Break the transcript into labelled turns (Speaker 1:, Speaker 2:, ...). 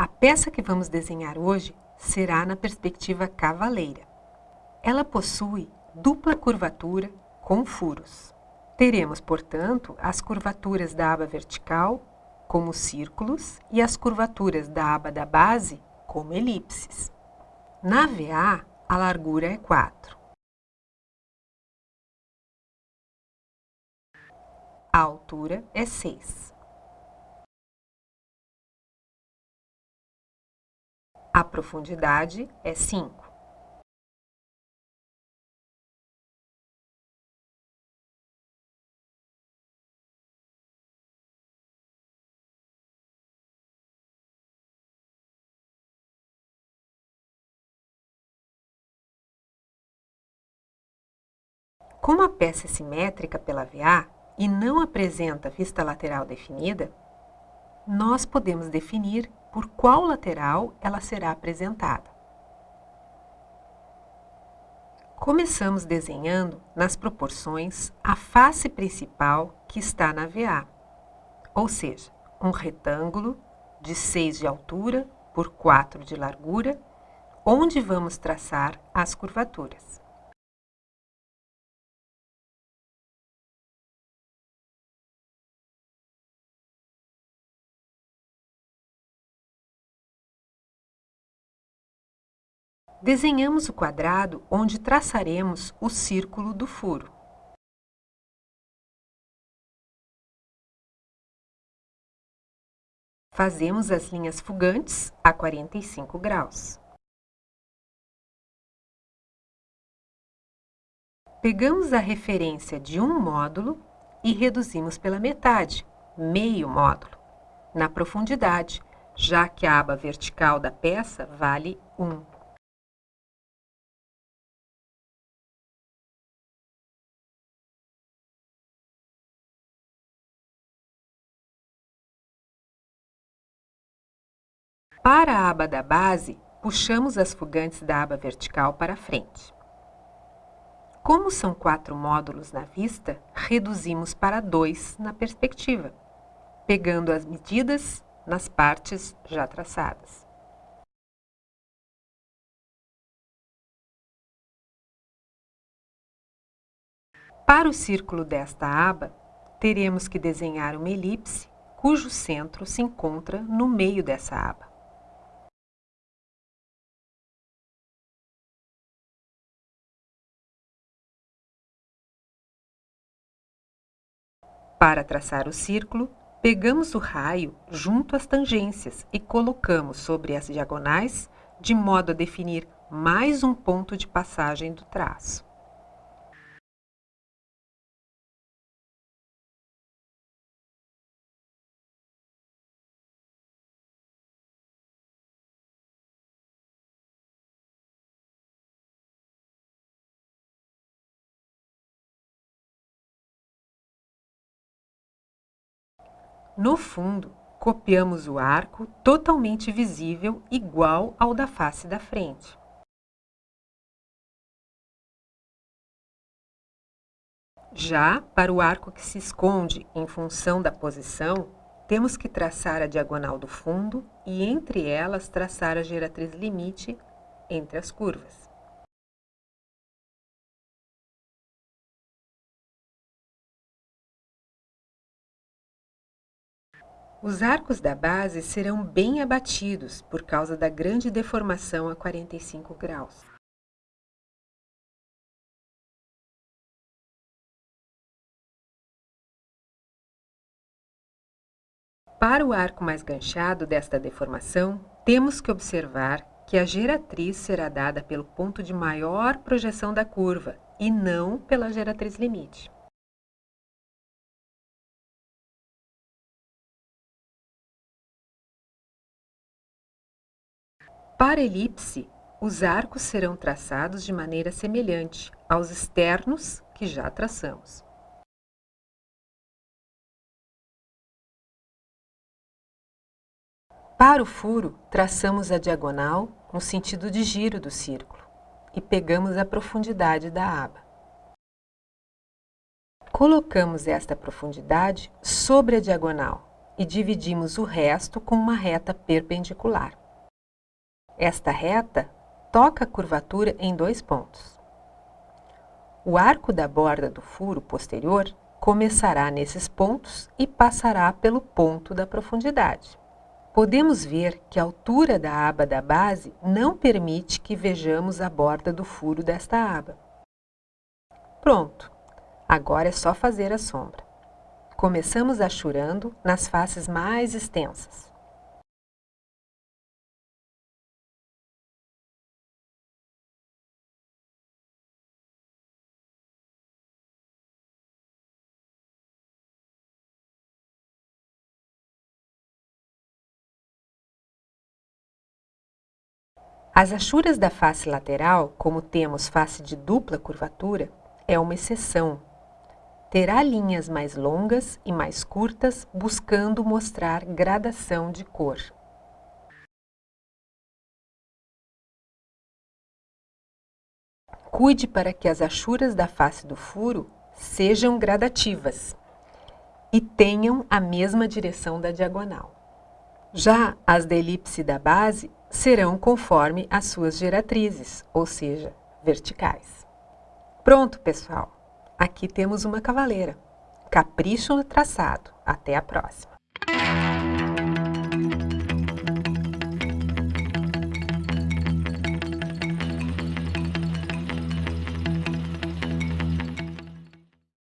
Speaker 1: A peça que vamos desenhar hoje será na perspectiva cavaleira. Ela possui dupla curvatura com furos. Teremos, portanto, as curvaturas da aba vertical como círculos e as curvaturas da aba da base como elipses. Na VA, a largura é 4. A altura é 6. Profundidade é 5. Como a peça é simétrica pela VA e não apresenta vista lateral definida, nós podemos definir por qual lateral ela será apresentada. Começamos desenhando nas proporções a face principal que está na VA, ou seja, um retângulo de 6 de altura por 4 de largura, onde vamos traçar as curvaturas. Desenhamos o quadrado onde traçaremos o círculo do furo. Fazemos as linhas fugantes a 45 graus. Pegamos a referência de um módulo e reduzimos pela metade, meio módulo, na profundidade, já que a aba vertical da peça vale 1. Para a aba da base, puxamos as fugantes da aba vertical para frente. Como são quatro módulos na vista, reduzimos para dois na perspectiva, pegando as medidas nas partes já traçadas. Para o círculo desta aba, teremos que desenhar uma elipse cujo centro se encontra no meio dessa aba. Para traçar o círculo, pegamos o raio junto às tangências e colocamos sobre as diagonais, de modo a definir mais um ponto de passagem do traço. No fundo, copiamos o arco totalmente visível igual ao da face da frente. Já para o arco que se esconde em função da posição, temos que traçar a diagonal do fundo e entre elas traçar a geratriz limite entre as curvas. Os arcos da base serão bem abatidos por causa da grande deformação a 45 graus. Para o arco mais ganchado desta deformação, temos que observar que a geratriz será dada pelo ponto de maior projeção da curva e não pela geratriz limite. Para elipse, os arcos serão traçados de maneira semelhante aos externos que já traçamos. Para o furo, traçamos a diagonal no sentido de giro do círculo e pegamos a profundidade da aba. Colocamos esta profundidade sobre a diagonal, e dividimos o resto com uma reta perpendicular. Esta reta toca a curvatura em dois pontos. O arco da borda do furo posterior começará nesses pontos e passará pelo ponto da profundidade. Podemos ver que a altura da aba da base não permite que vejamos a borda do furo desta aba. Pronto! Agora é só fazer a sombra. Começamos achurando nas faces mais extensas. As achuras da face lateral, como temos face de dupla curvatura, é uma exceção. Terá linhas mais longas e mais curtas, buscando mostrar gradação de cor. Cuide para que as achuras da face do furo sejam gradativas e tenham a mesma direção da diagonal. Já as da elipse da base serão conforme as suas geratrizes, ou seja, verticais. Pronto, pessoal! Aqui temos uma cavaleira. Capricho no traçado. Até a próxima!